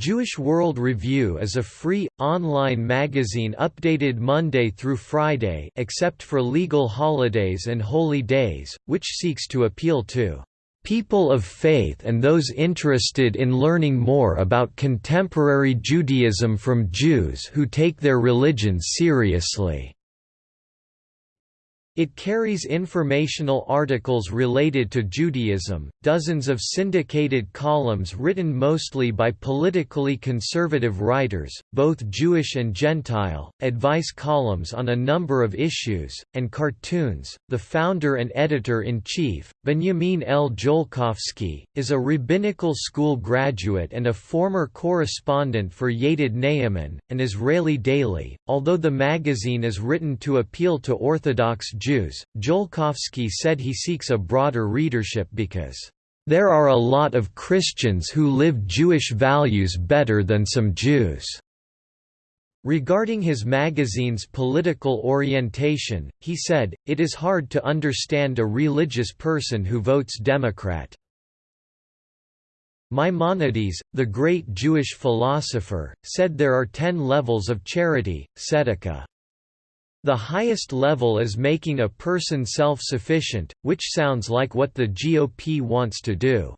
Jewish World Review is a free, online magazine updated Monday through Friday except for legal holidays and holy days, which seeks to appeal to "...people of faith and those interested in learning more about contemporary Judaism from Jews who take their religion seriously." It carries informational articles related to Judaism, dozens of syndicated columns written mostly by politically conservative writers, both Jewish and Gentile, advice columns on a number of issues, and cartoons. The founder and editor in chief, Benjamin L. Jolkowsky, is a rabbinical school graduate and a former correspondent for Yated Naaman, an Israeli daily. Although the magazine is written to appeal to Orthodox Jews, Jolkowsky said he seeks a broader readership because, "...there are a lot of Christians who live Jewish values better than some Jews." Regarding his magazine's political orientation, he said, it is hard to understand a religious person who votes Democrat. Maimonides, the great Jewish philosopher, said there are ten levels of charity, tzedakah. The highest level is making a person self-sufficient, which sounds like what the GOP wants to do.